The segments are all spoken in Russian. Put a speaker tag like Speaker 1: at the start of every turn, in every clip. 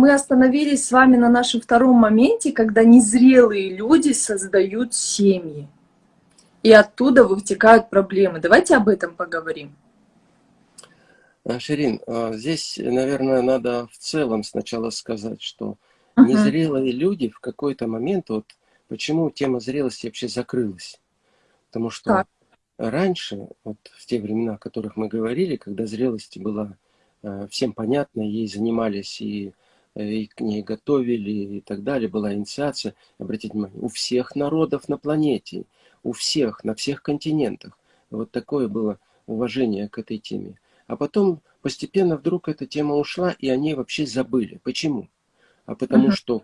Speaker 1: мы остановились с вами на нашем втором моменте, когда незрелые люди создают семьи. И оттуда вытекают проблемы. Давайте об этом поговорим.
Speaker 2: А, Ширин, а, здесь, наверное, надо в целом сначала сказать, что uh -huh. незрелые люди в какой-то момент, вот почему тема зрелости вообще закрылась. Потому что так. раньше, вот в те времена, о которых мы говорили, когда зрелость была э, всем понятна, ей занимались и, э, и к ней готовили и так далее, была инициация, обратите внимание, у всех народов на планете, у всех, на всех континентах. Вот такое было уважение к этой теме. А потом постепенно вдруг эта тема ушла, и они вообще забыли. Почему? А потому, uh -huh. что,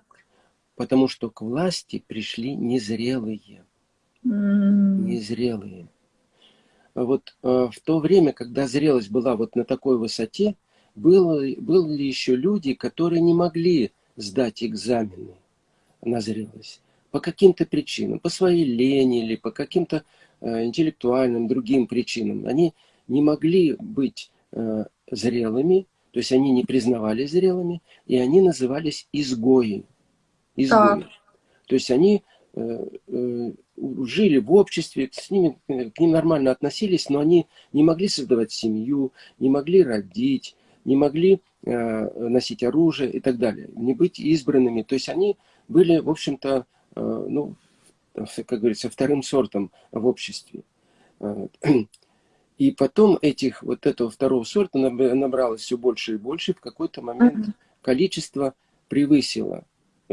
Speaker 2: потому что к власти пришли незрелые. -huh. Незрелые. Вот э, в то время, когда зрелость была вот на такой высоте, было, были еще люди, которые не могли сдать экзамены на зрелость. По каким-то причинам, по своей лени или по каким-то э, интеллектуальным другим причинам. Они не могли быть Э, зрелыми, то есть они не признавались зрелыми, и они назывались изгои. изгои. Так. То есть они э, э, жили в обществе, с ними, к ним нормально относились, но они не могли создавать семью, не могли родить, не могли носить оружие и так далее, не быть избранными. То есть они были, в общем-то, ну, как говорится, вторым сортом в обществе. И потом этих, вот этого второго сорта набралось все больше и больше. В какой-то момент количество превысило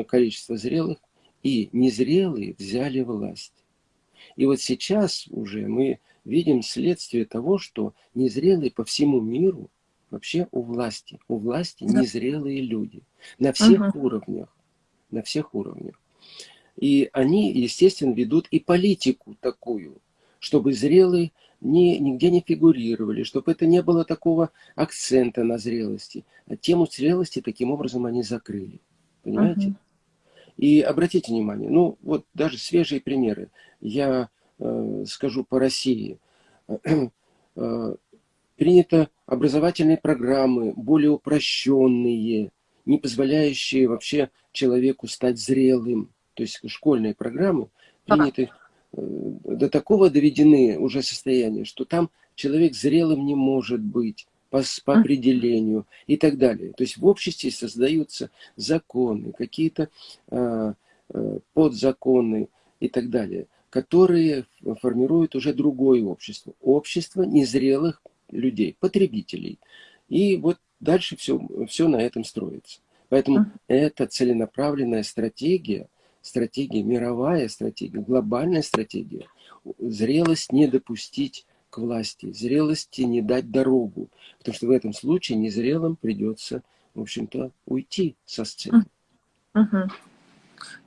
Speaker 2: количество зрелых, и незрелые взяли власть. И вот сейчас уже мы видим следствие того, что незрелые по всему миру вообще у власти. У власти незрелые люди. На всех -huh. уровнях. На всех уровнях. И они, естественно, ведут и политику такую, чтобы зрелые ни, нигде не фигурировали, чтобы это не было такого акцента на зрелости. А тему зрелости таким образом они закрыли. Понимаете? -huh. И обратите внимание, ну вот даже свежие примеры. Я э, скажу по России. Э, принято образовательные программы, более упрощенные, не позволяющие вообще человеку стать зрелым. То есть школьные программы приняты Э, до такого доведены уже состояния, что там человек зрелым не может быть по, по определению и так далее. То есть в обществе создаются законы, какие-то э, э, подзаконы и так далее, которые формируют уже другое общество. Общество незрелых людей, потребителей. И вот дальше все, все на этом строится. Поэтому это целенаправленная стратегия стратегия, мировая стратегия, глобальная стратегия. Зрелость не допустить к власти, зрелости не дать дорогу. Потому что в этом случае незрелым придется, в общем-то, уйти со сцены.
Speaker 1: Угу.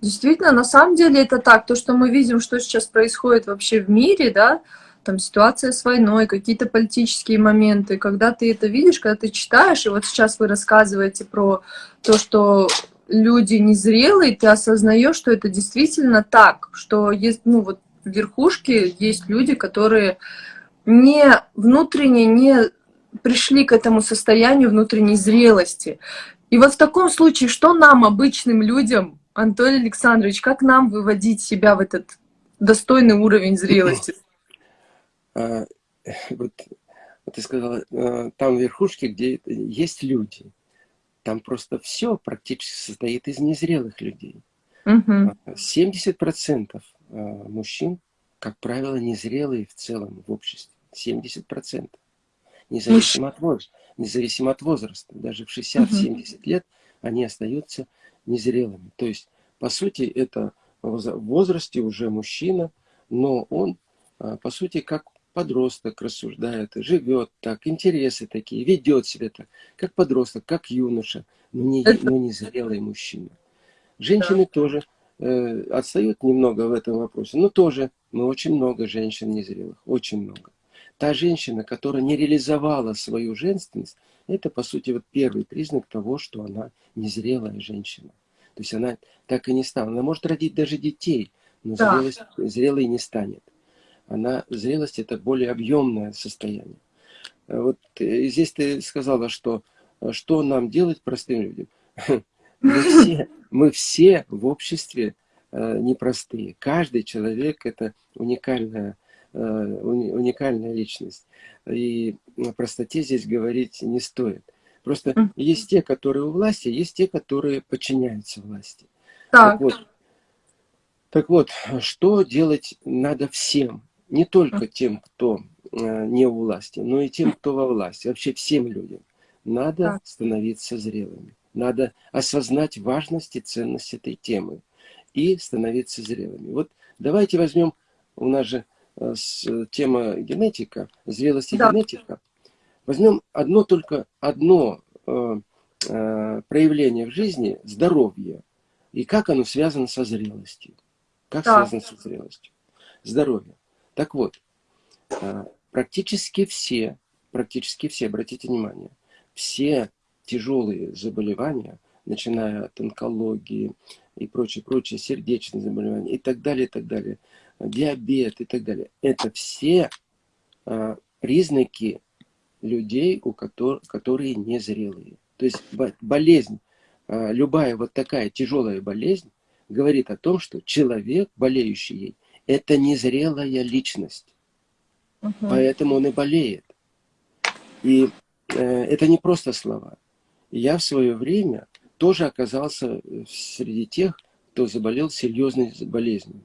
Speaker 1: Действительно, на самом деле это так. То, что мы видим, что сейчас происходит вообще в мире, да, там ситуация с войной, какие-то политические моменты, когда ты это видишь, когда ты читаешь, и вот сейчас вы рассказываете про то, что люди незрелые, ты осознаешь, что это действительно так, что есть, ну вот в верхушке есть люди, которые не внутренне не пришли к этому состоянию внутренней зрелости. И вот в таком случае, что нам, обычным людям, Анатолий Александрович, как нам выводить себя в этот достойный уровень зрелости?
Speaker 2: А, вот ты сказала, а, там в верхушке, где есть люди. Там просто все практически состоит из незрелых людей. Угу. 70% а, мужчин, как правило, незрелые в целом в обществе. 70%. Независимо от, возраста, независимо от возраста. Даже в 60-70 угу. лет они остаются незрелыми. То есть, по сути, это в возрасте уже мужчина, но он, а, по сути, как подросток рассуждает, живет так, интересы такие, ведет себя так, как подросток, как юноша, но не, но не зрелый мужчина. Женщины да. тоже э, отстают немного в этом вопросе, но тоже мы очень много женщин незрелых, очень много. Та женщина, которая не реализовала свою женственность, это, по сути, вот первый признак того, что она незрелая женщина. То есть она так и не стала. Она может родить даже детей, но да. зрелость, зрелой не станет она, зрелость это более объемное состояние. Э, вот э, здесь ты сказала, что э, что нам делать простым людям. мы все, мы все в обществе непростые. Каждый человек – это уникальная, уникальная личность. И о простоте здесь говорить не стоит. Просто есть те, которые у власти, есть те, которые подчиняются власти. Так. так вот, так вот, что делать надо всем? Не только тем, кто э, не у власти, но и тем, кто во власти. Вообще всем людям. Надо становиться зрелыми. Надо осознать важность и ценность этой темы и становиться зрелыми. Вот давайте возьмем, у нас же э, тема генетика, зрелость да. генетика. Возьмем одно только одно э, э, проявление в жизни здоровье и как оно связано со зрелостью. Как да. связано со зрелостью? Здоровье. Так вот, э, практически все, практически все, обратите внимание, все тяжелые заболевания, начиная от онкологии и прочее, прочее, сердечные заболевания и так далее, и так далее, диабет и так далее. Это все а, признаки людей, у которых, которые незрелые. То есть болезнь, а, любая вот такая тяжелая болезнь, говорит о том, что человек, болеющий ей, это незрелая личность. Угу. Поэтому он и болеет. И э, это не просто слова я в свое время тоже оказался э, среди тех, кто заболел серьезной болезнью.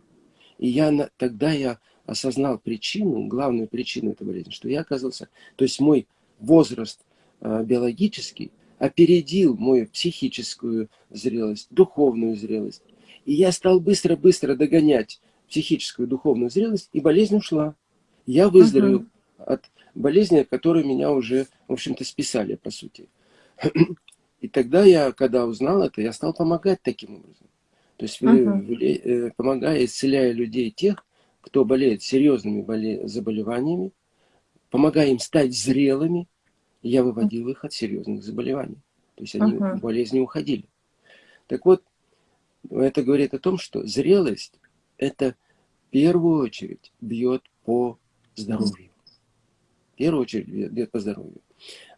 Speaker 2: И я тогда я осознал причину, главную причину этой болезни, что я оказался, то есть мой возраст э, биологический опередил мою психическую зрелость, духовную зрелость. И я стал быстро-быстро догонять психическую духовную зрелость, и болезнь ушла. Я выздоровел -huh. от болезни, которую меня уже, в общем-то, списали, по сути. И тогда я, когда узнал это, я стал помогать таким образом. То есть, uh помогая, исцеляя людей тех, кто болеет серьезными боле заболеваниями, помогая им стать зрелыми, я выводил их от серьезных заболеваний. То есть они -huh. болезни уходили. Так вот, это говорит о том, что зрелость это в первую очередь бьет по здоровью. В первую очередь бьет по здоровью.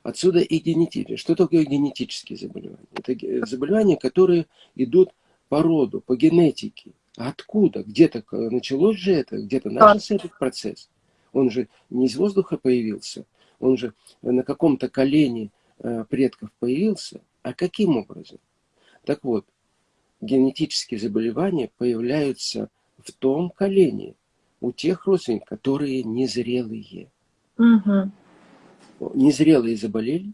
Speaker 2: Отсюда и генетические. Что такое генетические заболевания? Это заболевания, которые идут по роду, по генетике. Откуда? Где-то началось же это, где-то начался этот процесс. Он же не из воздуха появился, он же на каком-то колене э, предков появился. А каким образом? Так вот, генетические заболевания появляются в том колене у тех родственников, которые незрелые. Угу незрелые заболели,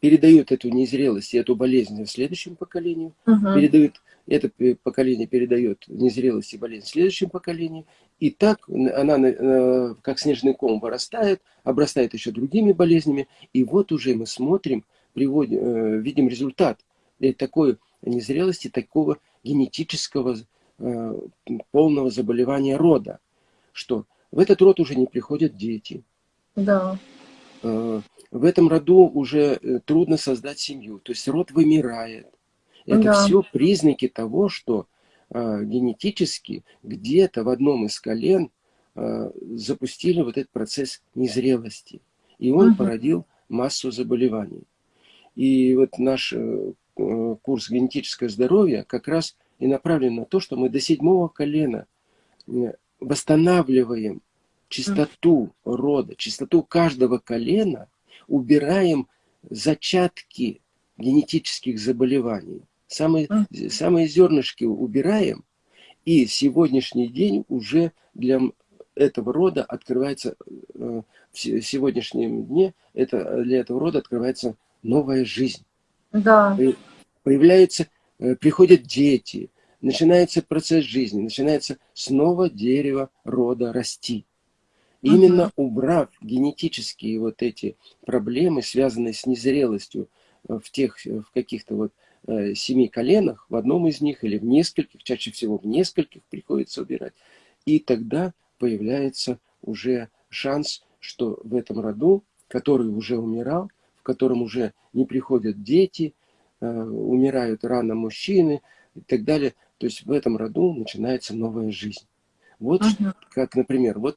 Speaker 2: передают эту незрелость и эту болезнь следующему поколению, угу. передают, это поколение передает незрелость и болезнь следующему поколению, и так она э, как снежный ком вырастает, обрастает еще другими болезнями, и вот уже мы смотрим, приводим, э, видим результат такой незрелости, такого генетического э, полного заболевания рода, что в этот род уже не приходят дети. Да. Э, в этом роду уже э, трудно создать семью. То есть род вымирает. Это да. все признаки того, что э, генетически где-то в одном из колен э, запустили вот этот процесс незрелости. И он угу. породил массу заболеваний. И вот наш э, э, курс «Генетическое здоровье» как раз и направлен на то, что мы до седьмого колена восстанавливаем чистоту рода, чистоту каждого колена, убираем зачатки генетических заболеваний. Самые, самые зернышки убираем, и сегодняшний день уже для этого рода открывается, э, в сегодняшнем дне это, для этого рода открывается новая жизнь. Да. Появляются, э, приходят дети, начинается процесс жизни, начинается снова дерево рода расти. Именно убрав генетические вот эти проблемы, связанные с незрелостью э, в тех, э, в каких-то вот э, семи коленах, в одном из них или в нескольких, чаще всего в нескольких приходится убирать. И тогда появляется уже шанс, что в этом роду, который уже умирал, в котором уже не приходят дети, умирают рано мужчины и так далее, то есть в этом роду начинается новая жизнь. Вот uh как, например, вот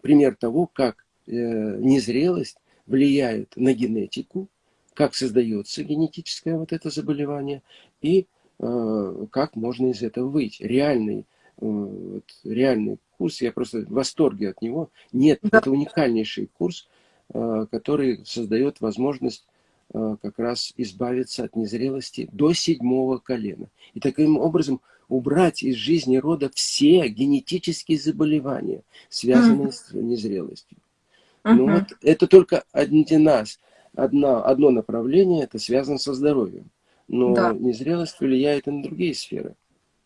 Speaker 2: пример того, как э, незрелость влияет на генетику, как создается генетическое вот это заболевание и э, как можно из этого выйти. Реальный, э, вот, реальный курс, я просто в восторге от него. Нет, да. это уникальнейший курс, э, который создает возможность э, как раз избавиться от незрелости до седьмого колена. И таким образом убрать из жизни рода все генетические заболевания, связанные mm с незрелостью. Mm -hmm. Ну вот это только один нас одна, одно направление, это связано со здоровьем. Но да. незрелость влияет и на другие сферы.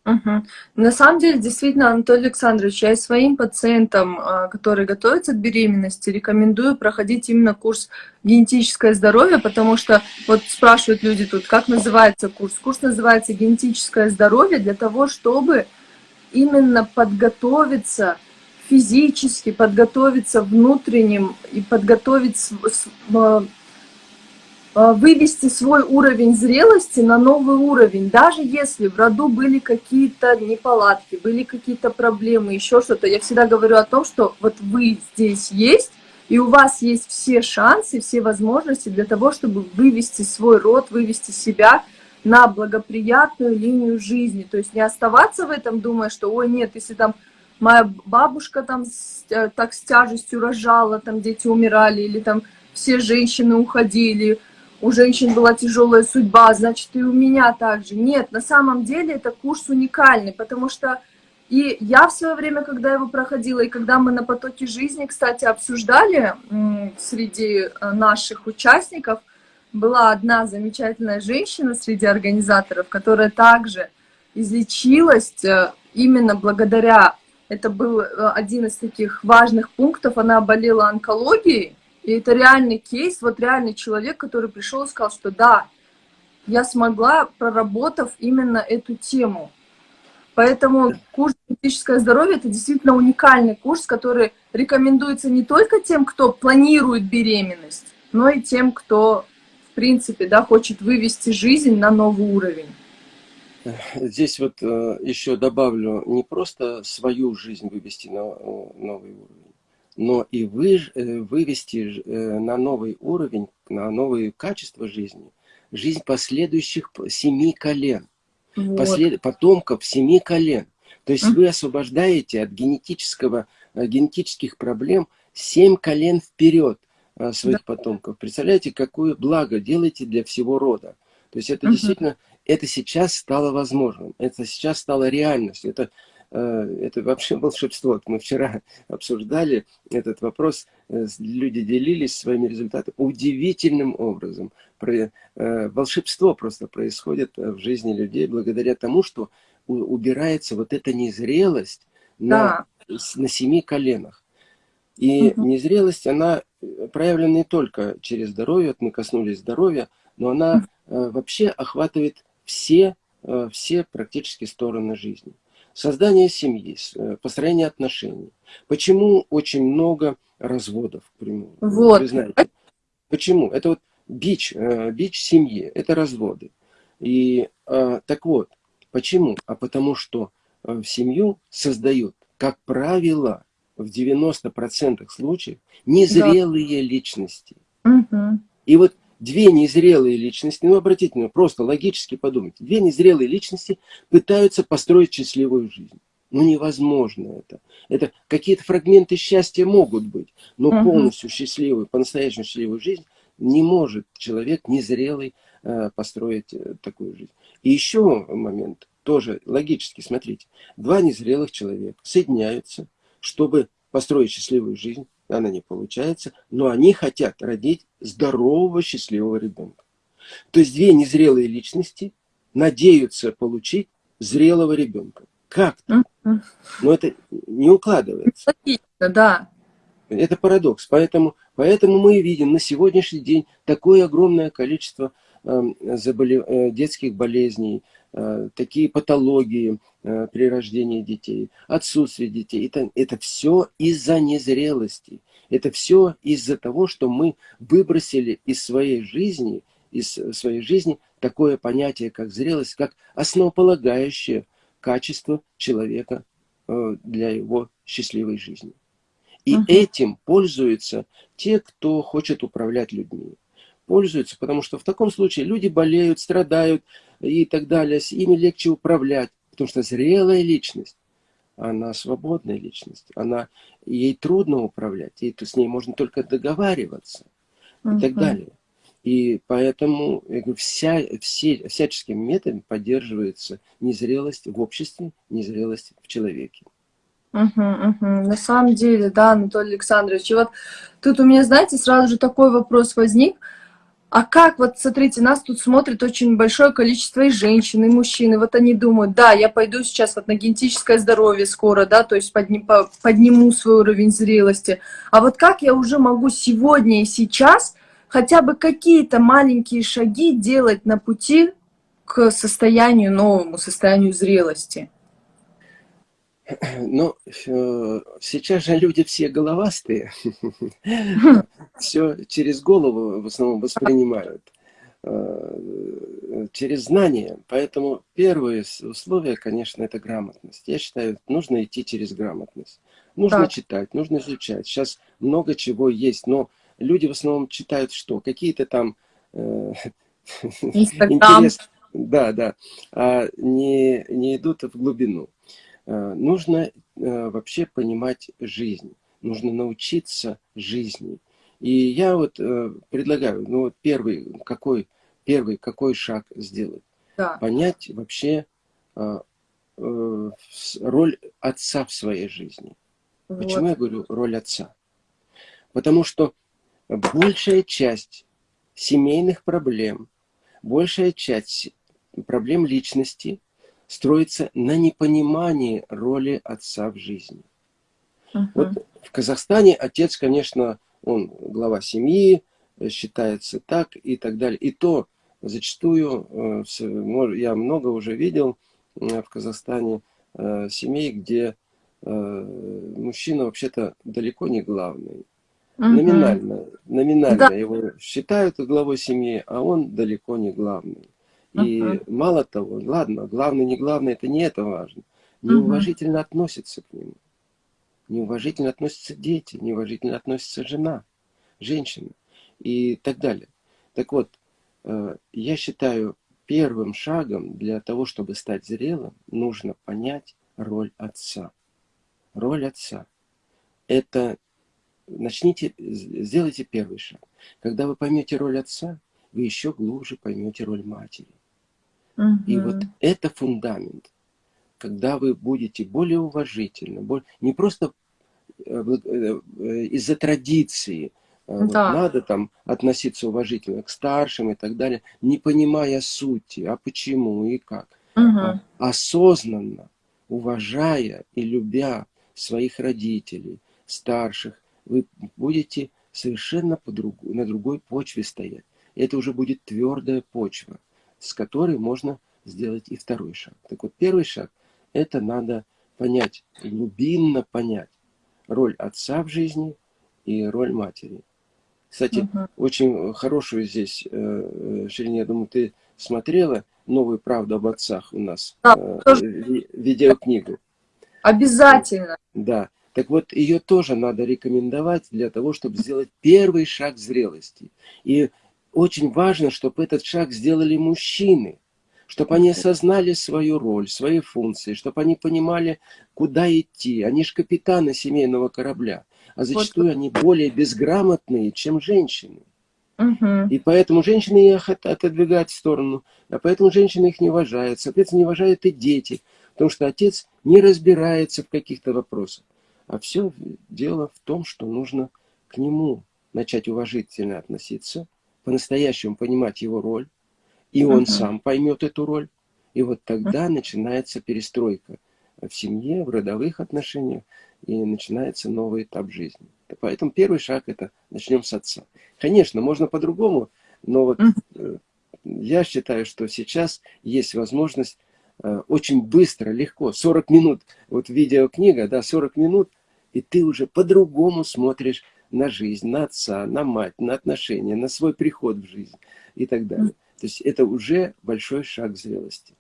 Speaker 1: Угу. На самом деле, действительно, Анатолий Александрович, я своим пациентам, а, которые готовятся к беременности, рекомендую проходить именно курс генетическое здоровье, потому что вот спрашивают люди тут, как называется курс. Курс называется генетическое здоровье для того, чтобы именно подготовиться физически, подготовиться внутренним и подготовить Э, вывести свой уровень зрелости на новый уровень, даже если в роду были какие-то неполадки, были какие-то проблемы, еще что-то. Я всегда говорю о том, что вот вы здесь есть, и у вас есть все шансы, все возможности для того, чтобы вывести свой род, вывести себя на благоприятную линию жизни. То есть не оставаться в этом, думая, что, ой, нет, если там моя бабушка там с, э, так с тяжестью рожала, там дети умирали, или там все женщины уходили, у женщин была тяжелая судьба, значит, и у меня также. Нет, на самом деле это курс уникальный, потому что и я в свое время, когда его проходила, и когда мы на потоке жизни, кстати, обсуждали среди э, наших участников, была одна замечательная женщина среди организаторов, которая также излечилась э, именно благодаря, это был э, один из таких важных пунктов, она болела онкологией, и это реальный кейс, вот реальный человек, который пришел и сказал, что да, я смогла, проработав именно эту тему. Поэтому курс «Физическое здоровье» – это действительно уникальный курс, который рекомендуется не только тем, кто планирует беременность, но и тем, кто, в принципе, да, хочет вывести жизнь на новый уровень.
Speaker 2: Здесь вот э, еще добавлю, не просто свою жизнь вывести на э, новый уровень, но и вы, э, вывести э, на новый уровень, на новое качество жизни, жизнь последующих семи колен, вот. послед, потомков семи колен. То есть вы освобождаете от генетического, э, генетических проблем семь колен вперед своих да. потомков. Представляете, какое благо делаете для всего рода. То есть это угу. действительно, это сейчас стало возможным, это сейчас стало реальностью. Это это вообще волшебство. Мы вчера обсуждали этот вопрос, э, люди делились своими результатами. Удивительным образом. Э, волшебство просто происходит в жизни людей благодаря тому, что убирается вот эта незрелость на, да. на семи коленах. И угу. незрелость, она проявлена не только через здоровье, вот мы коснулись здоровья, но она угу. вообще охватывает все, все практически стороны жизни создание семьи, э, построение отношений. Почему очень много разводов, к примеру? Вот. Вы знаете. Почему? Это вот бич, э, бич семьи, это разводы. И э, так вот, почему? А потому что в семью создают, как правило, в 90% случаев незрелые да. личности. Угу. И вот две незрелые личности, ну обратите внимание, просто логически подумайте, две незрелые личности пытаются построить счастливую жизнь. Ну невозможно это. Это какие-то фрагменты счастья могут быть, но угу. полностью счастливую, по-настоящему счастливую жизнь не может человек незрелый э, построить э, такую жизнь. И еще момент, тоже логически, смотрите, два незрелых человека соединяются, чтобы построить счастливую жизнь, она не получается, но они хотят родить здорового, счастливого ребенка. То есть две незрелые личности надеются получить зрелого ребенка. Как-то. Но это не укладывается.
Speaker 1: да.
Speaker 2: Это парадокс. Поэтому, поэтому мы видим на сегодняшний день такое огромное количество заболев... Э, детских болезней, Э, такие патологии э, при рождении детей, отсутствие детей. Это, это все из-за незрелости. Это все из-за того, что мы выбросили из своей жизни, из своей жизни такое понятие, как зрелость, как основополагающее качество человека для его счастливой жизни. И угу. этим пользуются те, кто хочет управлять людьми. Пользуются, потому что в таком случае люди болеют, страдают и так далее, с ими легче управлять, потому что зрелая личность, она свободная личность, она, ей трудно управлять, ей, с ней можно только договариваться и так далее. И поэтому говорю, вся, все, всяческим методом поддерживается незрелость в обществе, незрелость в человеке.
Speaker 1: Угу, угу. На самом деле, да, Анатолий Александрович. И вот тут у меня, знаете, сразу же такой вопрос возник. А как, вот смотрите, нас тут смотрит очень большое количество и женщин, и мужчин, и вот они думают, да, я пойду сейчас вот на генетическое здоровье скоро, да, то есть подним, подниму свой уровень зрелости. А вот как я уже могу сегодня и сейчас хотя бы какие-то маленькие шаги делать на пути к состоянию новому, состоянию зрелости?
Speaker 2: Ну, сейчас же люди все головастые, все через голову в основном воспринимают, э, через знания. Поэтому первое условие, конечно, это грамотность. Я считаю, нужно идти через грамотность. Нужно так. читать, нужно изучать. Сейчас много чего есть, но люди в основном читают что? Какие-то там э, интерес, да, да, а не, не идут в глубину. Э, нужно э, вообще понимать жизнь, нужно научиться жизни. И я вот э, предлагаю, ну вот первый какой, первый какой шаг сделать? Да. Понять вообще роль отца в своей жизни. Вот. Почему я говорю роль отца? Потому что большая часть семейных проблем, большая часть проблем личности строится на непонимании роли отца в жизни. Uh -huh. Вот в Казахстане отец, конечно, он глава семьи, считается так и так далее. И то зачастую, э, я много уже видел э, в Казахстане э, семей, где мужчина вообще-то далеко не главный. Угу. Номинально, номинально да. его считают главой семьи, а он далеко не главный. И uh -huh. мало того, ладно, главное, не главное, это не это важно. Неуважительно uh -huh. относятся к нему. Неуважительно относятся дети, неуважительно относится жена, женщина и так далее. Так вот, э, я считаю, первым шагом для того, чтобы стать зрелым, нужно понять роль отца. Роль отца. Это начните, сделайте первый шаг. Когда вы поймете роль отца, вы еще глубже поймете роль матери. Угу. И вот это фундамент. Когда вы будете более уважительны, более, не просто э, э, из-за традиции, да. вот надо там относиться уважительно к старшим и так далее, не понимая сути, а почему и как. Угу. А осознанно, уважая и любя своих родителей, старших, вы будете совершенно по другу, на другой почве стоять. Это уже будет твердая почва с которой можно сделать и второй шаг. Так вот, первый шаг – это надо понять, глубинно понять роль отца в жизни и роль матери. Кстати, угу. очень хорошую здесь, э, э, Ширине, я думаю, ты смотрела «Новую правду об отцах» у нас, да, э, тоже... видеокнигу.
Speaker 1: Обязательно.
Speaker 2: Да. Так вот, ее тоже надо рекомендовать для того, чтобы сделать первый шаг зрелости. И очень важно, чтобы этот шаг сделали мужчины, чтобы они осознали свою роль, свои функции, чтобы они понимали, куда идти. Они же капитаны семейного корабля, а зачастую вот. они более безграмотные, чем женщины. Угу. И поэтому женщины их отодвигают в сторону, а поэтому женщины их не уважают. Соответственно, не уважают и дети, потому что отец не разбирается в каких-то вопросах. А все дело в том, что нужно к нему начать уважительно относиться, по-настоящему понимать его роль, и он uh -huh. сам поймет эту роль, и вот тогда uh -huh. начинается перестройка в семье, в родовых отношениях, и начинается новый этап жизни. Поэтому первый шаг это начнем с отца. Конечно, можно по-другому, но вот uh -huh. я считаю, что сейчас есть возможность э, очень быстро, легко, 40 минут, вот видеокнига, да, 40 минут, и ты уже по-другому смотришь на жизнь, на отца, на мать, на отношения, на свой приход в жизнь и так далее. То есть это уже большой шаг зрелости.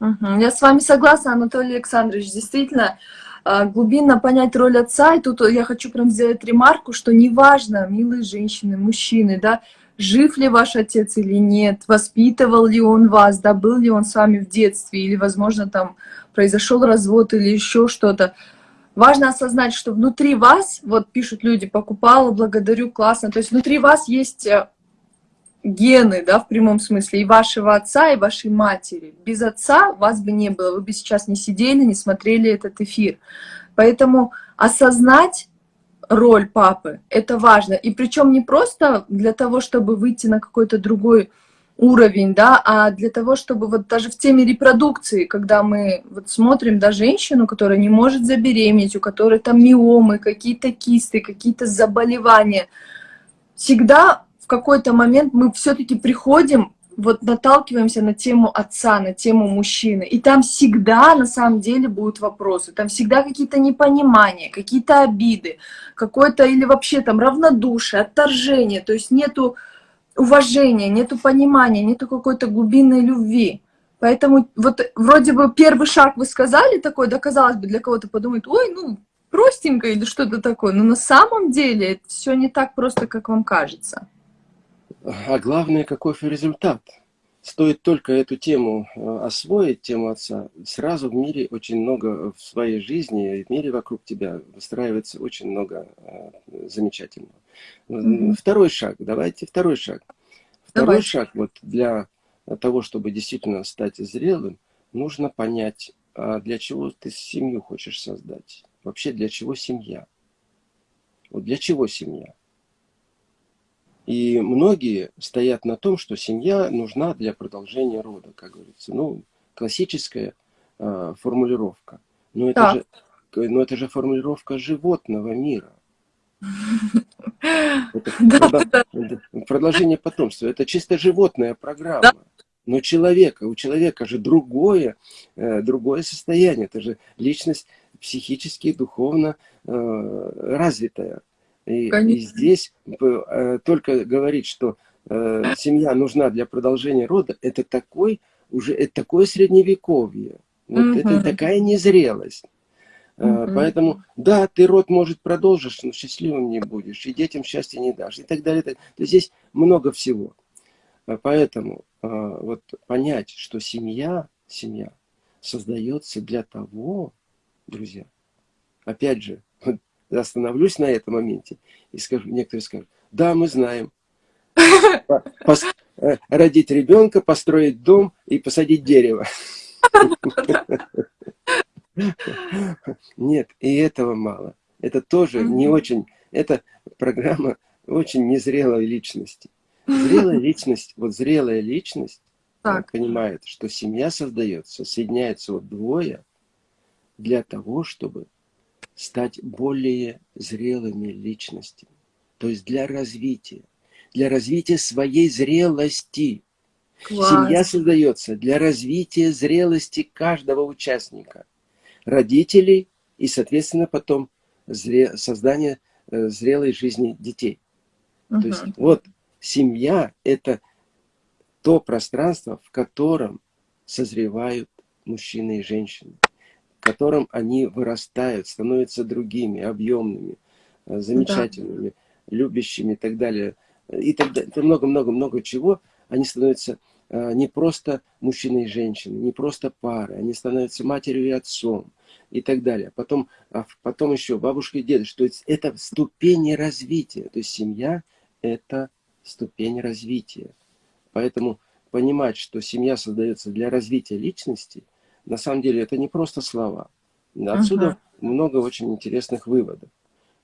Speaker 1: Я с вами согласна, Анатолий Александрович. Действительно, а, глубинно понять роль отца. И тут я хочу прям сделать ремарку, что неважно, милые женщины, мужчины, да, жив ли ваш отец или нет, воспитывал ли он вас, да, был ли он с вами в детстве, или, возможно, там произошел развод или еще что-то. Важно осознать, что внутри вас, вот пишут люди, покупала, благодарю, классно, то есть внутри вас есть э, гены, да, в прямом смысле, и вашего отца, и вашей матери. Без отца вас бы не было, вы бы сейчас не сидели, не смотрели этот эфир. Поэтому осознать роль папы, это важно. И причем не просто для того, чтобы выйти на какой-то другой уровень, да, а для того, чтобы вот даже в теме репродукции, когда мы вот смотрим да, женщину, которая не может забеременеть, у которой там миомы, какие-то кисты, какие-то заболевания, всегда в какой-то момент мы все-таки приходим вот наталкиваемся на тему отца, на тему мужчины. И там всегда на самом деле будут вопросы. Там всегда какие-то непонимания, какие-то обиды, какое-то или вообще там равнодушие, отторжение. То есть нету уважения, нету понимания, нету какой-то глубинной любви. Поэтому вот вроде бы первый шаг вы сказали такой, да, казалось бы, для кого-то подумает, ой, ну, простенько или что-то такое. Но на самом деле это все не так просто, как вам кажется.
Speaker 2: А главное, какой результат. Стоит только эту тему э, освоить, тему отца, сразу в мире очень много в своей жизни, в мире вокруг тебя выстраивается очень много э, замечательного. Mm -hmm. Второй шаг, давайте второй шаг. Второй Давай. шаг вот для того, чтобы действительно стать зрелым, нужно понять, а для чего ты семью хочешь создать. Вообще для чего семья? Вот для чего семья? И многие стоят на том, что семья нужна для продолжения рода, как говорится. Ну, классическая э, формулировка. Но это, да. же, но это же формулировка животного мира. Это продолжение потомства. Это чисто животная программа. Но человека, у человека же другое, э, другое состояние. Это же личность психически, духовно э, развитая. И, и здесь э, только говорить, что семья нужна для продолжения рода, это такой уже это такое средневековье. Вот угу. это такая незрелость. Угу. Поэтому, да, ты род, может, продолжишь, но счастливым не будешь, и детям счастья не дашь, и так далее. Так. То есть здесь много всего. А поэтому вот понять, что семья, семья создается для того, друзья, опять же, остановлюсь на этом моменте и скажу, некоторые скажут, да, мы знаем. Э, родить ребенка, построить дом и посадить дерево. Нет, и этого мало. Это тоже не очень, это программа очень незрелой личности. Зрелая личность, вот зрелая личность так. понимает, что семья создается, соединяется вот двое для того, чтобы стать более зрелыми личностями. То есть для развития. Для развития своей зрелости. Класс. Семья создается для развития зрелости каждого участника. Родителей и, соответственно, потом зре... создание э, зрелой жизни детей. Угу. То есть вот семья – это то пространство, в котором созревают мужчины и женщины котором они вырастают, становятся другими, объемными, э, замечательными, да. любящими и так далее. И так далее. Много-много-много чего. Они становятся не просто мужчиной и женщиной, не просто парой, они становятся матерью и отцом и так далее. Потом, а потом еще бабушка и дедушка. То есть это ступени развития. То есть семья – это ступень развития. Поэтому понимать, что семья создается для развития личности – на самом деле это не просто слова. Отсюда uh много очень интересных выводов.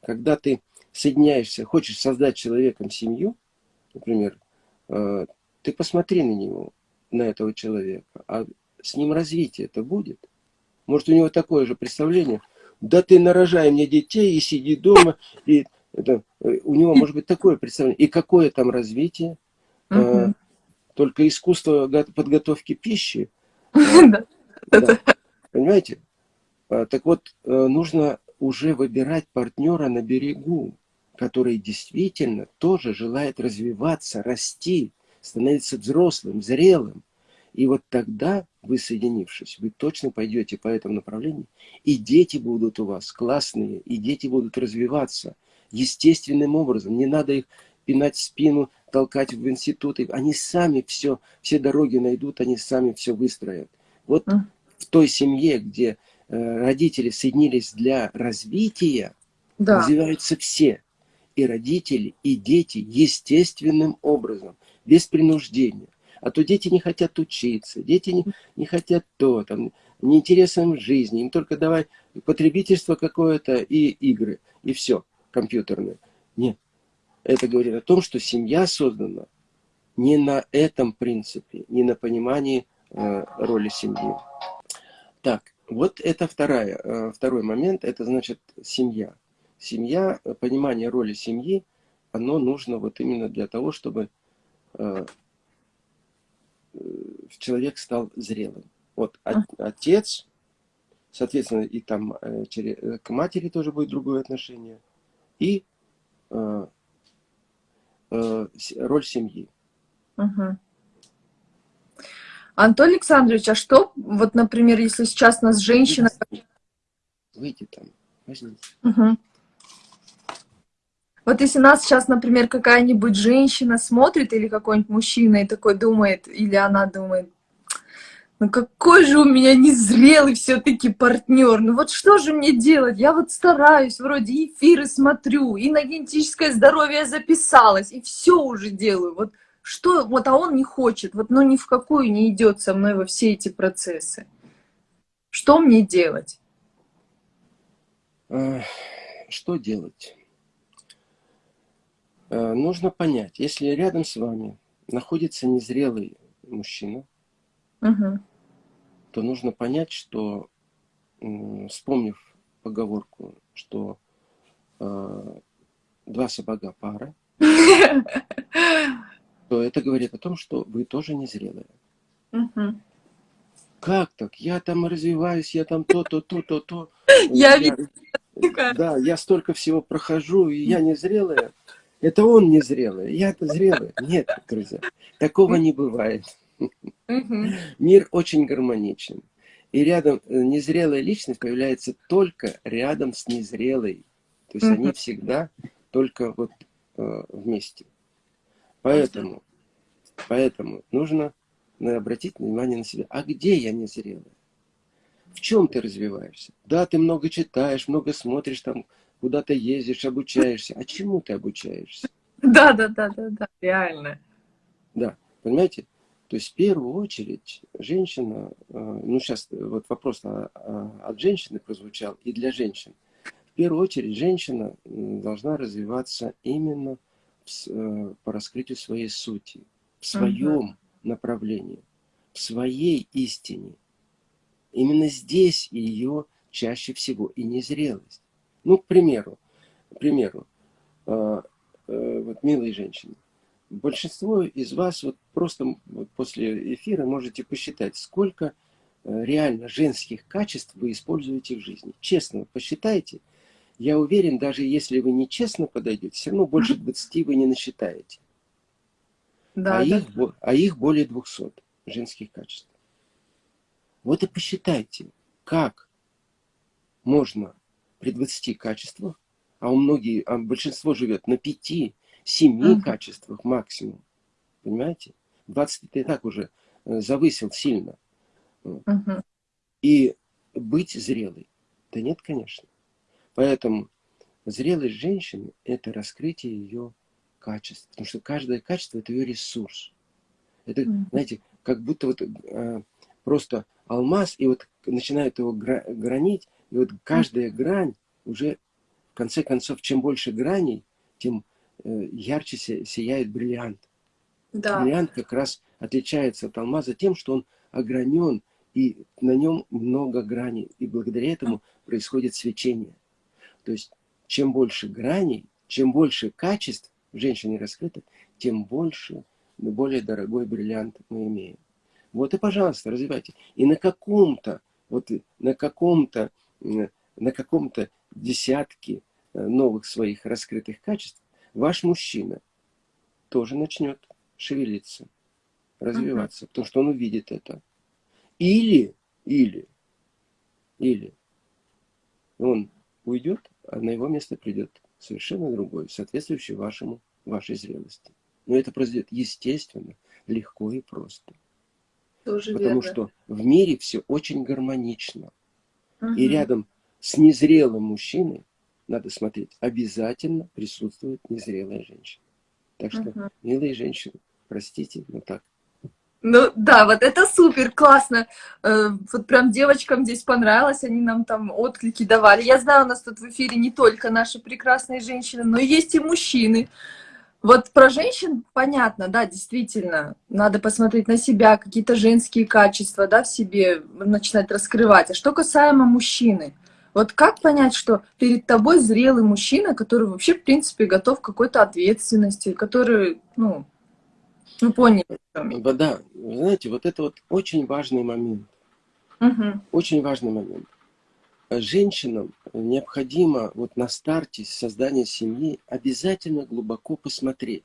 Speaker 2: Когда ты соединяешься, хочешь создать человеком семью, например, э, ты посмотри на него, на этого человека, а с ним развитие это будет. Может, у него такое же представление, да ты нарожай мне детей и сиди дома, и это, э, у него может быть такое представление. И какое там развитие? Uh Только искусство подготовки пищи. Да. Понимаете? А, так вот, э, нужно уже выбирать партнера на берегу, который действительно тоже желает развиваться, расти, становиться взрослым, зрелым. И вот тогда, вы соединившись, вы точно пойдете по этому направлению, и дети будут у вас классные, и дети будут развиваться естественным образом. Не надо их пинать спину, толкать в институты. Они сами все, все дороги найдут, они сами все выстроят. Вот mm. в той семье, где э, родители соединились для развития, да. развиваются все. И родители, и дети естественным образом, без принуждения. А то дети не хотят учиться, дети не, не хотят то, там, неинтересно в жизни. Им только давай потребительство какое-то и игры, и все, компьютерные. Нет. Это говорит о том, что семья создана не на этом принципе, не на понимании э, роли семьи. Так, вот это вторая, э, второй момент, это значит семья. Семья, понимание роли семьи, оно нужно вот именно для того, чтобы э, э человек стал зрелым. Вот отец, соответственно, и там э, э, к матери тоже будет другое отношение, и э, э, роль семьи.
Speaker 1: Угу. Антон Александрович, а что, вот, например, если сейчас нас женщина...
Speaker 2: Выйди там, возьмите.
Speaker 1: Угу. Вот если нас сейчас, например, какая-нибудь женщина смотрит или какой-нибудь мужчина и такой думает, или она думает, ну какой же у меня незрелый все-таки партнер, ну вот что же мне делать? Я вот стараюсь, вроде эфиры смотрю, и на генетическое здоровье записалась, и все уже делаю. Вот что, вот, а он не хочет, вот, ну ни в какую не идет со мной во все эти процессы. Что мне делать?
Speaker 2: Что делать? Э, нужно понять, если рядом с вами находится незрелый мужчина, угу то нужно понять, что, вспомнив поговорку, что э, два сапога пара, то это говорит о том, что вы тоже незрелые. Угу. Как так? Я там развиваюсь, я там то, то, то, то, то.
Speaker 1: Я, я
Speaker 2: Да, я столько всего прохожу, и я незрелая. Это он незрелый, я-то зрелый. Нет, друзья, такого не бывает. Мир очень гармоничен. И рядом э, незрелая личность появляется только рядом с незрелой. То есть они всегда только вот э, вместе. Поэтому, поэтому нужно обратить внимание на себя. А где я незрелая? В чем ты развиваешься? Да, ты много читаешь, много смотришь, там куда-то ездишь, обучаешься. А чему ты обучаешься?
Speaker 1: Да, да, да, да, да, реально.
Speaker 2: Да, понимаете? То есть в первую очередь женщина, э, ну сейчас вот вопрос от женщины прозвучал и для женщин. В первую очередь женщина должна развиваться именно э, по раскрытию своей сути, в своем угу. направлении, в своей истине. Именно здесь ее чаще всего и незрелость. Ну, к примеру, к примеру, э, вот милые женщины, большинство из вас вот просто вот после эфира можете посчитать, сколько э, реально женских качеств вы используете в жизни. Честно, посчитайте. Я уверен, даже если вы нечестно подойдете, все равно больше 20 вы не насчитаете. Да, а, да. Их, а их более 200 женских качеств. Вот и посчитайте, как можно при 20 качествах, а у многих, а большинство живет на 5, семи угу. качествах максимум. Понимаете? 20 ты и так уже э, завысил сильно. Угу. И быть зрелой? Да нет, конечно. Поэтому зрелость женщины – это раскрытие ее качеств. Потому что каждое качество – это ее ресурс. Это, угу. знаете, как будто вот э, просто алмаз, и вот начинают его гра гранить, и вот каждая грань уже, в конце концов, чем больше граней, тем Э, ярче сияет бриллиант. Да. Бриллиант как раз отличается от алмаза тем, что он огранен, и на нем много граней. И благодаря этому происходит свечение. То есть, чем больше граней, чем больше качеств в женщине раскрыто, тем больше, более дорогой бриллиант мы имеем. Вот и, пожалуйста, развивайте. И на каком-то, вот на каком-то, на каком-то десятке э, новых своих раскрытых качеств ваш мужчина тоже начнет шевелиться, развиваться, uh -huh. потому что он увидит это. Или, или, или он уйдет, а на его место придет совершенно другой, соответствующий вашему вашей зрелости. Но это произойдет естественно, легко и просто. Тоже Потому верно. что в мире все очень гармонично. Угу. И рядом с незрелым мужчиной, надо смотреть, обязательно присутствует незрелая женщина. Так что, угу. милые женщины, простите, но так.
Speaker 1: Ну да, вот это супер, классно. Э, вот прям девочкам здесь понравилось, они нам там отклики давали. Я знаю, у нас тут в эфире не только наши прекрасные женщины, но есть и мужчины. Вот про женщин понятно, да, действительно, надо посмотреть на себя, какие-то женские качества, да, в себе начинать раскрывать. А что касаемо мужчины, вот как понять, что перед тобой зрелый мужчина, который вообще, в принципе, готов к какой-то ответственности, который, ну, ну, поняли.
Speaker 2: Да, вы знаете, вот это вот очень важный момент. Угу. Очень важный момент женщинам необходимо вот на старте создания семьи обязательно глубоко посмотреть.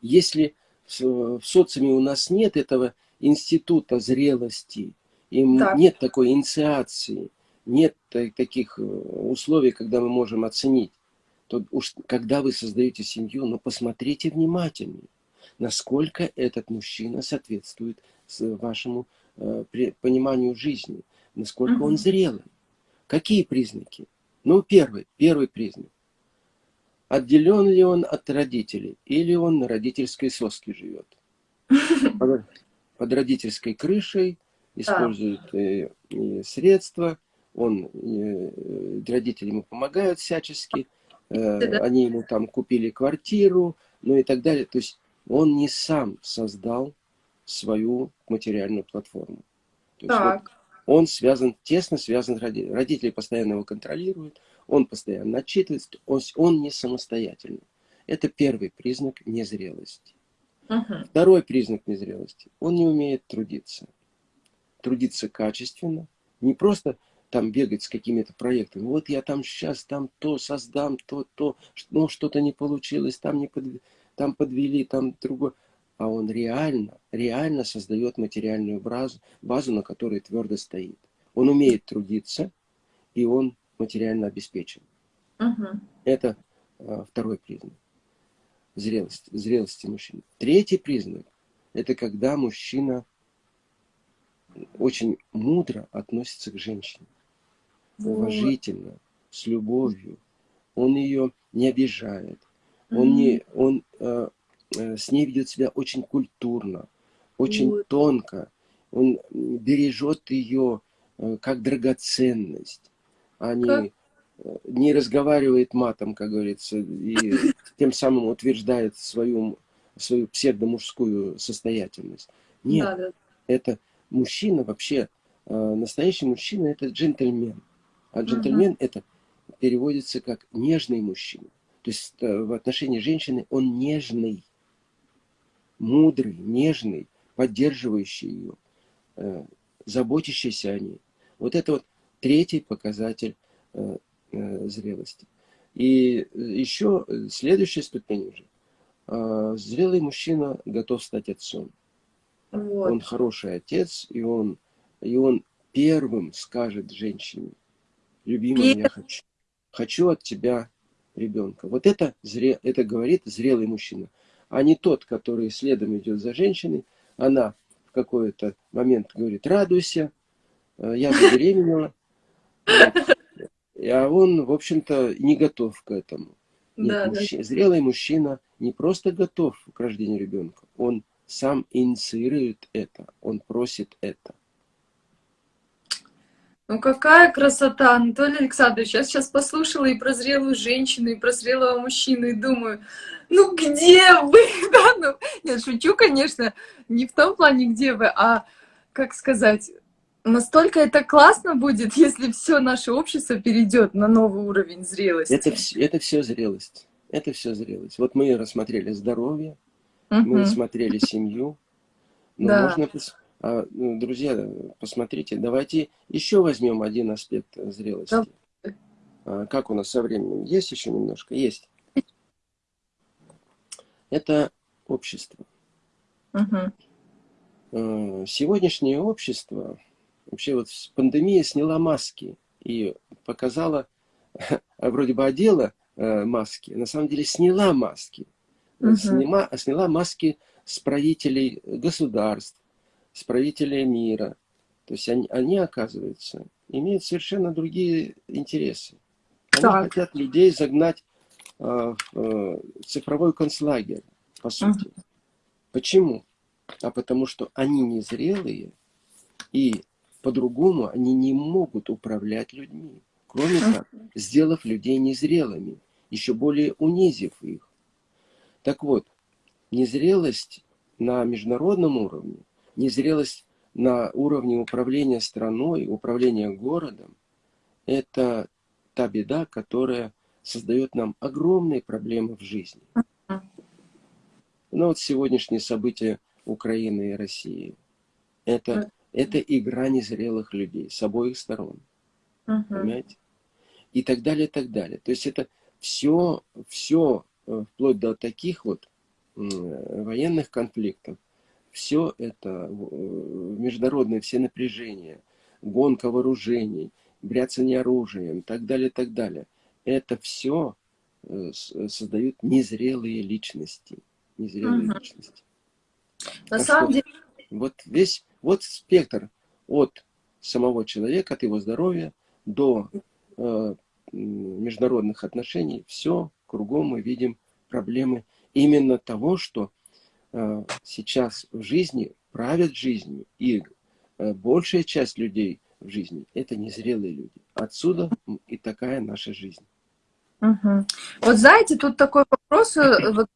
Speaker 2: Если в социуме у нас нет этого института зрелости, и так. нет такой инициации, нет таких э, условий, когда мы можем оценить, то уж когда вы создаете семью, но посмотрите внимательнее, насколько этот мужчина соответствует вашему э, пониманию жизни, насколько угу. он зрелый. Какие признаки? Ну, первый, первый признак. Отделен ли он от родителей, или он на родительской соске живет? Под, под родительской крышей, использует э, э, средства, он, э, родители ему помогают всячески, э, они ему там купили квартиру, ну и так далее. То есть он не сам создал свою материальную платформу. То есть так. Вот он связан, тесно связан с родителями. Родители постоянно его контролируют, он постоянно отчитывается, он, он не самостоятельный. Это первый признак незрелости. Uh Второй признак незрелости. Он не умеет трудиться. Трудиться качественно. Не просто там бегать с какими-то проектами. Вот я там сейчас там то создам, то, то, но что-то не получилось, там, не под, там подвели, там другое а он реально, реально создает материальную базу, базу, на которой твердо стоит. Он умеет трудиться, и он материально обеспечен. Угу. Это а, второй признак зрелости, зрелости мужчины. Третий признак – это когда мужчина очень мудро относится к женщине. Вот. Уважительно, с любовью. Он ее не обижает. Он, не, он э, Э, с ней ведет себя очень культурно, очень вот. тонко. Он бережет ее э, как драгоценность, а не, как? Э, не разговаривает матом, как говорится, и тем самым утверждает свою, свою псевдомужскую состоятельность. Нет, да, да. это мужчина вообще, настоящий мужчина это джентльмен. А джентльмен угу. это переводится как нежный мужчина. То есть в отношении женщины он нежный мудрый, нежный, поддерживающий ее, э, заботящийся о ней. Вот это вот третий показатель э, э, зрелости. И еще следующая ступень уже. Зрелый мужчина готов стать отцом. Вот. Он хороший отец, и он, и он первым скажет женщине, любимая, я хочу, хочу от тебя ребенка. Вот это, зре, это говорит зрелый мужчина а не тот, который следом идет за женщиной. Она в какой-то момент говорит, радуйся, э, я забеременела. А он, в общем-то, не готов к этому. Нет, да, мужчина, да. Зрелый мужчина не просто готов к рождению ребенка, он сам инициирует это, он просит это.
Speaker 1: Ну какая красота, Анатолий Александрович. Я сейчас послушала и про зрелую женщину, и про зрелого мужчину, и думаю, ну где вы? Да, ну, нет, шучу, конечно, не в том плане, где вы, а, как сказать, настолько это классно будет, если все наше общество перейдет на новый уровень зрелости.
Speaker 2: Это, это все зрелость. Это все зрелость. Вот мы рассмотрели здоровье, угу. мы рассмотрели семью. Но да. можно друзья, посмотрите, давайте еще возьмем один аспект зрелости. Да. Как у нас со временем? Есть еще немножко? Есть. Это общество. Угу. Сегодняшнее общество, вообще вот пандемия сняла маски и показала, вроде бы одела э, маски, на самом деле сняла маски. угу. сняла, сняла маски с правителей государств, с правителей мира. То есть они, они оказывается, имеют совершенно другие интересы. Они так. хотят людей загнать э, в цифровой концлагерь, по сути. Угу. Почему? А потому что они незрелые, и по-другому они не могут управлять людьми. Кроме как, сделав людей незрелыми, еще более унизив их. Так вот, незрелость на международном уровне, незрелость на уровне управления страной, управления городом, это та беда, которая создает нам огромные проблемы в жизни. Ну вот сегодняшние события Украины и России. Это, это игра незрелых людей с обоих сторон. Uh Понимаете? И так далее, и так далее. То есть это все, все э, вплоть до таких вот военных конфликтов, все это, международные все напряжения, гонка вооружений, бряцание оружием, так далее, так далее. Это все э, создают незрелые личности. Незрелые угу. личности.
Speaker 1: На а самом деле...
Speaker 2: Вот весь, вот спектр от самого человека, от его здоровья до э, международных отношений, все кругом мы видим проблемы именно того, что э, сейчас в жизни правят жизнью, и э, большая часть людей в жизни – это незрелые люди. Отсюда и такая наша жизнь.
Speaker 1: Угу. Вот знаете, тут такой вопрос, э, вот,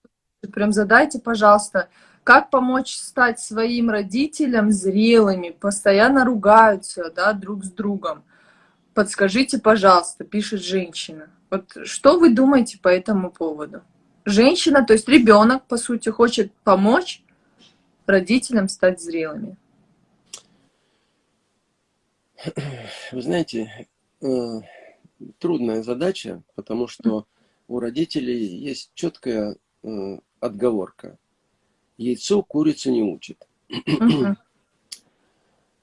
Speaker 1: прям задайте, пожалуйста. Как помочь стать своим родителям зрелыми, постоянно ругаются да, друг с другом? Подскажите, пожалуйста, пишет женщина. Вот что вы думаете по этому поводу? Женщина, то есть ребенок, по сути, хочет помочь родителям стать зрелыми.
Speaker 2: Вы знаете, э, трудная задача, потому что у родителей есть четкая э, отговорка. Яйцо курицу не учит.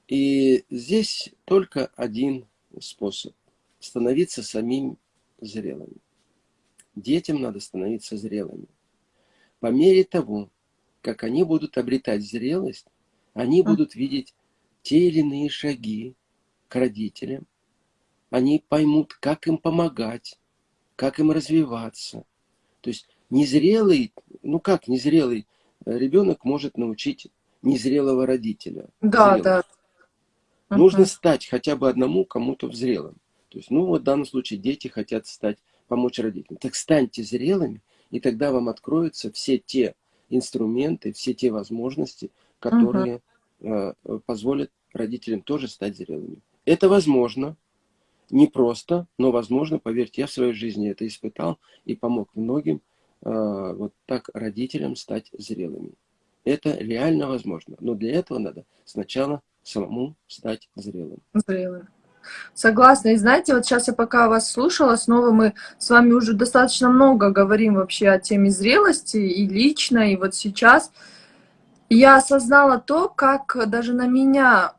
Speaker 2: И здесь только один способ – становиться самим зрелыми. Детям надо становиться зрелыми. По мере того, как они будут обретать зрелость, они будут видеть те или иные шаги к родителям. Они поймут, как им помогать, как им развиваться. То есть незрелый, ну как незрелый ребенок может научить незрелого родителя?
Speaker 1: Да, зрелым. да.
Speaker 2: Нужно стать хотя бы одному кому-то взрелым. То есть, ну вот в данном случае дети хотят стать, помочь родителям. Так станьте зрелыми, и тогда вам откроются все те инструменты, все те возможности, которые uh э, позволят родителям тоже стать зрелыми. Это возможно, не просто, но возможно, поверьте, я в своей жизни это испытал и помог многим э, вот так родителям стать зрелыми. Это реально возможно, но для этого надо сначала самому стать зрелым.
Speaker 1: Зрелым. Согласна. И знаете, вот сейчас я пока вас слушала, снова мы с вами уже достаточно много говорим вообще о теме зрелости и лично, и вот сейчас я осознала то, как даже на меня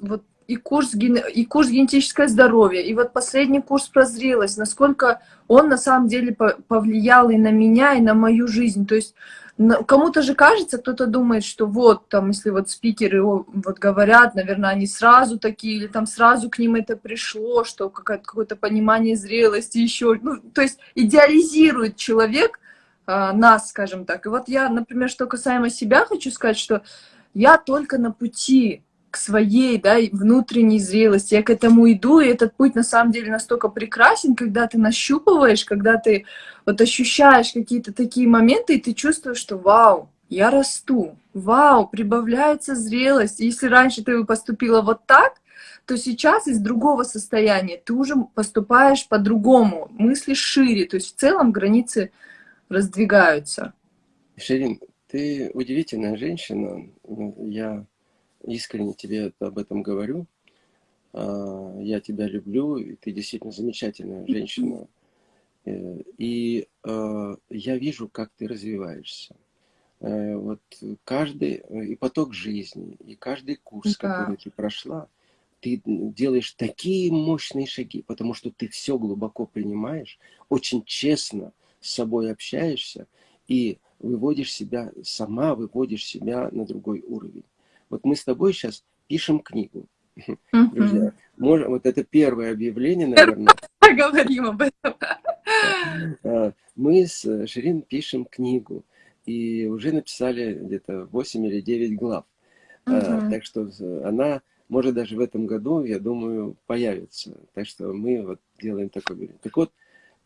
Speaker 1: вот и курс, и курс генетическое здоровье, и вот последний курс про зрелость, насколько он на самом деле повлиял и на меня, и на мою жизнь. То есть Кому-то же кажется, кто-то думает, что вот, там, если вот спикеры вот говорят, наверное, они сразу такие, или там сразу к ним это пришло, что какое-то понимание зрелости еще, ну, то есть идеализирует человек а, нас, скажем так. И вот я, например, что касаемо себя, хочу сказать, что я только на пути к своей да, внутренней зрелости. Я к этому иду, и этот путь на самом деле настолько прекрасен, когда ты нащупываешь, когда ты вот ощущаешь какие-то такие моменты, и ты чувствуешь, что вау, я расту, вау, прибавляется зрелость. Если раньше ты поступила вот так, то сейчас из другого состояния ты уже поступаешь по-другому, мыслишь шире, то есть в целом границы раздвигаются.
Speaker 2: Ширин, ты удивительная женщина. Я искренне тебе об этом говорю. А, я тебя люблю, и ты действительно замечательная женщина. Э, и а, я вижу, как ты развиваешься. Э, вот каждый, и поток жизни, и каждый курс, да. который ты прошла, ты делаешь такие мощные шаги, потому что ты все глубоко принимаешь, очень честно с собой общаешься, и выводишь себя, сама выводишь себя на другой уровень. Вот мы с тобой сейчас пишем книгу. Друзья, может, вот это первое объявление, наверное.
Speaker 1: Говорим об этом.
Speaker 2: А, мы с Ширин пишем книгу. И уже написали где-то 8 или 9 глав. Uh Так что она может даже в этом году, я думаю, появится. Так что мы вот делаем такой. Так вот,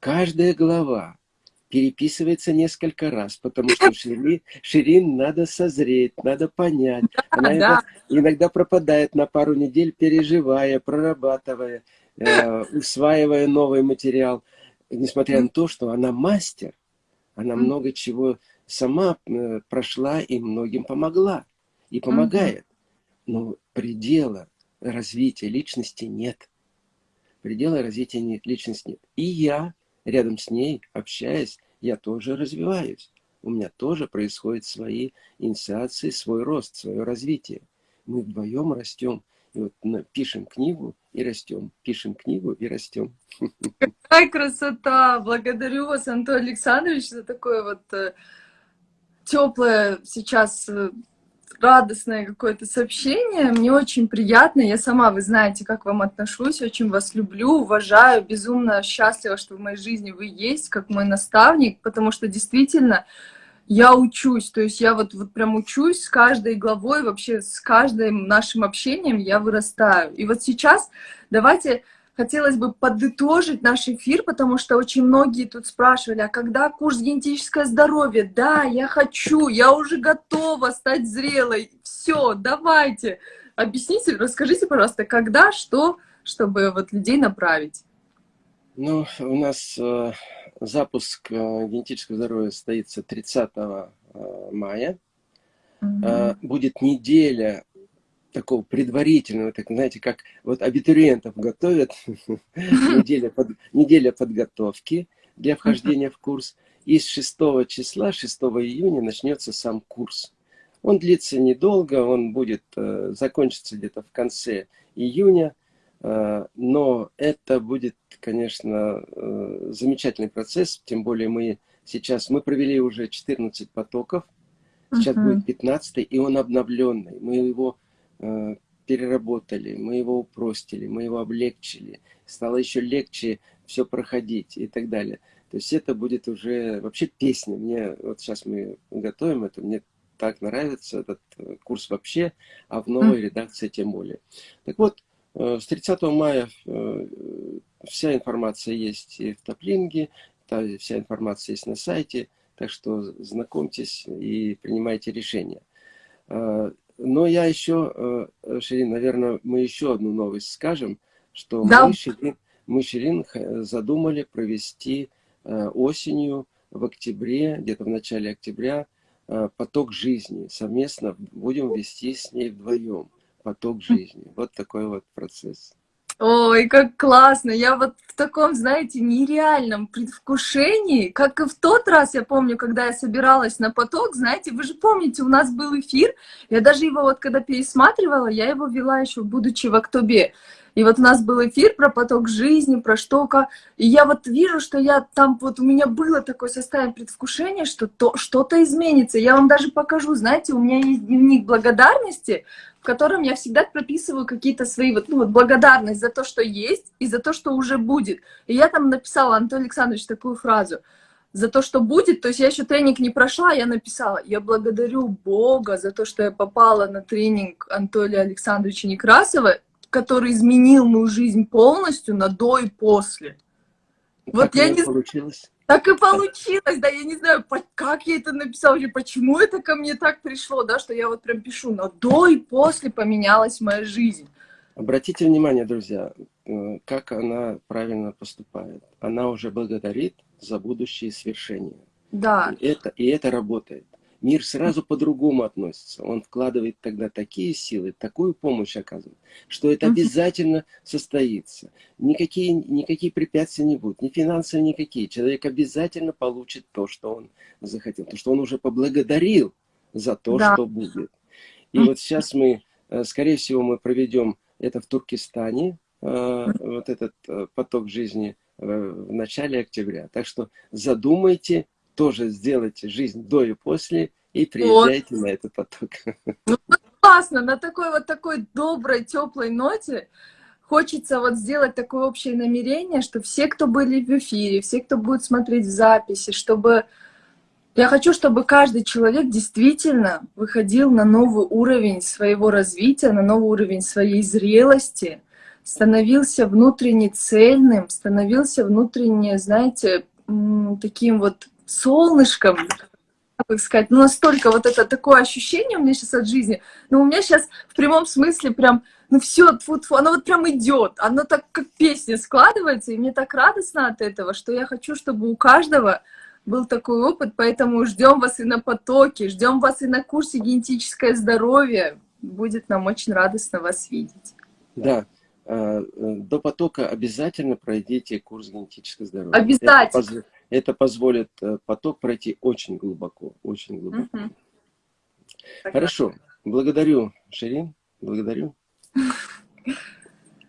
Speaker 2: каждая глава переписывается несколько раз, потому что Ширин, Ширин надо созреть, надо понять. Она да, иногда, иногда пропадает на пару недель, переживая, прорабатывая, э, усваивая новый материал. Несмотря на то, что она мастер, она много чего сама э, прошла и многим помогла. И помогает. Но предела развития личности нет. Предела развития личности нет. И я рядом с ней, общаясь, я тоже развиваюсь. У меня тоже происходят свои инициации, свой рост, свое развитие. Мы вдвоем растем. И вот пишем книгу и растем. Пишем книгу и растем.
Speaker 1: Какая красота! Благодарю вас, Антон Александрович, за такое вот э, теплое сейчас э, радостное какое-то сообщение. Мне очень приятно. Я сама, вы знаете, как вам отношусь. Очень вас люблю, уважаю. Безумно счастлива, что в моей жизни вы есть, как мой наставник. Потому что действительно я учусь. То есть я вот, вот прям учусь с каждой главой, вообще с каждым нашим общением я вырастаю. И вот сейчас давайте хотелось бы подытожить наш эфир, потому что очень многие тут спрашивали, а когда курс генетическое здоровье? Да, я хочу, я уже готова стать зрелой. Все, давайте. Объясните, расскажите, пожалуйста, когда, что, чтобы вот людей направить.
Speaker 2: Ну, у нас э, запуск э, генетического здоровья состоится 30 э, мая. Угу. Э, будет неделя такого предварительного, так знаете, как вот абитуриентов готовят, неделя, под, неделя подготовки для вхождения в курс. И с 6 числа, 6 июня начнется сам курс. Он длится недолго, он будет э, закончится где-то в конце июня, э, но это будет, конечно, э, замечательный процесс, тем более мы сейчас, мы провели уже 14 потоков, сейчас uh -huh. будет 15 и он обновленный. Мы его переработали, мы его упростили, мы его облегчили, стало еще легче все проходить и так далее. То есть это будет уже вообще песня. Мне вот сейчас мы готовим это, мне так нравится этот э, курс вообще, а в новой редакции тем более. Так вот, э, с 30 мая вся информация есть и в Топлинге, вся информация есть на сайте, так что знакомьтесь и принимайте решения. Но я еще, э, Ширин, наверное, мы еще одну новость скажем, что да. мы, Ширин, мы, Ширин, задумали провести э, осенью в октябре, где-то в начале октября, э, поток жизни. Совместно будем вести с ней вдвоем поток жизни. Вот такой вот процесс.
Speaker 1: Ой, как классно! Я вот в таком, знаете, нереальном предвкушении, как и в тот раз, я помню, когда я собиралась на поток, знаете, вы же помните, у нас был эфир, я даже его вот когда пересматривала, я его вела еще, будучи в октябре. И вот у нас был эфир про поток жизни, про что, как. И я вот вижу, что я там, вот у меня было такое состояние предвкушения, что то, что-то изменится. Я вам даже покажу, знаете, у меня есть дневник благодарности, в котором я всегда прописываю какие-то свои, вот, ну, вот благодарность за то, что есть, и за то, что уже будет. И я там написала, Антон Александрович, такую фразу, за то, что будет, то есть я еще тренинг не прошла, я написала, я благодарю Бога за то, что я попала на тренинг Анатолия Александровича Некрасова, который изменил мою жизнь полностью на до и после.
Speaker 2: Вот я не получилось.
Speaker 1: Так и получилось, да, я не знаю, как я это написала, почему это ко мне так пришло, да, что я вот прям пишу, но до и после поменялась моя жизнь.
Speaker 2: Обратите внимание, друзья, э, как она правильно поступает. Она уже благодарит за будущие свершения.
Speaker 1: Да.
Speaker 2: И это, и это работает мир сразу по-другому относится. Он вкладывает тогда такие силы, такую помощь оказывает, что это обязательно состоится. Никакие, никакие препятствия не будут, ни финансовые, никакие. Человек обязательно получит то, что он захотел, то, что он уже поблагодарил за то, да. что будет. И вот сейчас мы, э, скорее всего, мы проведем это в Туркестане, э, вот этот э, поток жизни в начале октября. Так что задумайте тоже сделайте жизнь до и после, и приезжайте вот. на этот поток.
Speaker 1: Ну, классно, на такой вот такой доброй, теплой ноте хочется вот сделать такое общее намерение, что все, кто были в эфире, все, кто будет смотреть записи, чтобы... Я хочу, чтобы каждый человек действительно выходил на новый уровень своего развития, на новый уровень своей зрелости, становился внутренне цельным, становился внутренне, знаете, таким вот солнышком, как сказать, ну настолько вот это такое ощущение у меня сейчас от жизни, но у меня сейчас в прямом смысле прям ну все, тьфу -тьфу, оно вот прям идет, оно так как песня складывается, и мне так радостно от этого, что я хочу, чтобы у каждого был такой опыт, поэтому ждем вас и на потоке, ждем вас и на курсе генетическое здоровье. Будет нам очень радостно вас видеть.
Speaker 2: Да, э, до потока обязательно пройдите курс генетическое здоровье.
Speaker 1: Обязательно.
Speaker 2: Это, позволит э, поток пройти очень глубоко, очень глубоко. Угу. Хорошо, благодарю, Ширин, благодарю.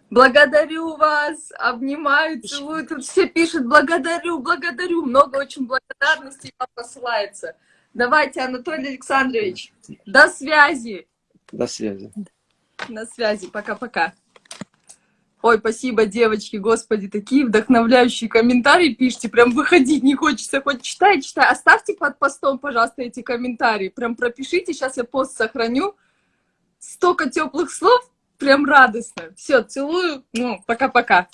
Speaker 1: Благодарю вас, обнимаю, целую. Тут все пишут благодарю, благодарю. Много очень благодарностей вам посылается. Давайте, Анатолий Александрович, до связи.
Speaker 2: До связи.
Speaker 1: На связи, пока-пока. Ой, спасибо, девочки, господи, такие вдохновляющие комментарии пишите, прям выходить не хочется, хоть читай, читай. Оставьте под постом, пожалуйста, эти комментарии, прям пропишите, сейчас я пост сохраню. Столько теплых слов, прям радостно. Все, целую. Ну, пока-пока.